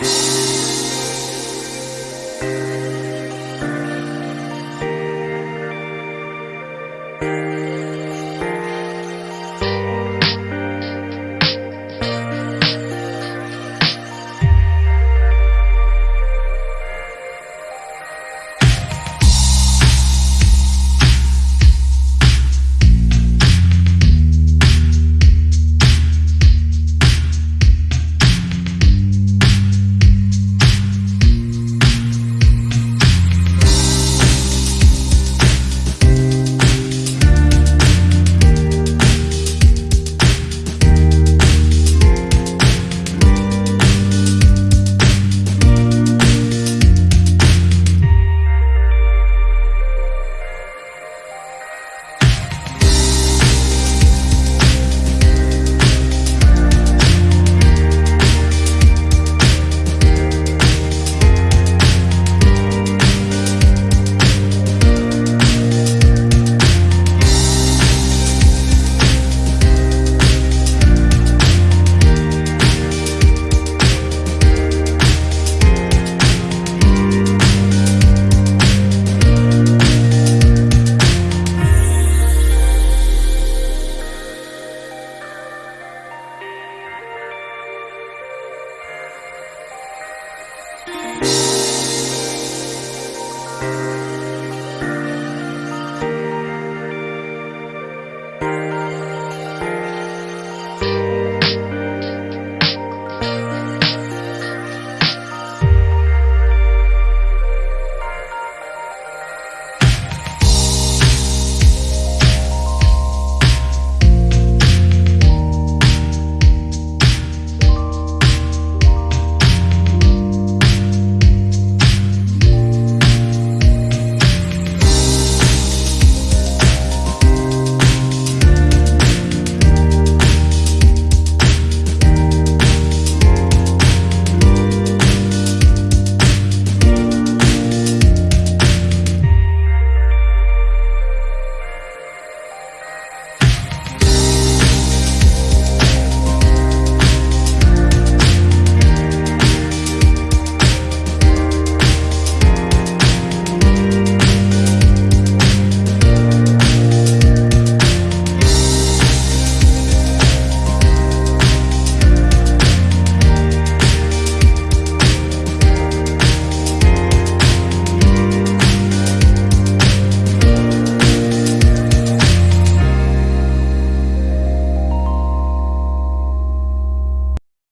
Bye.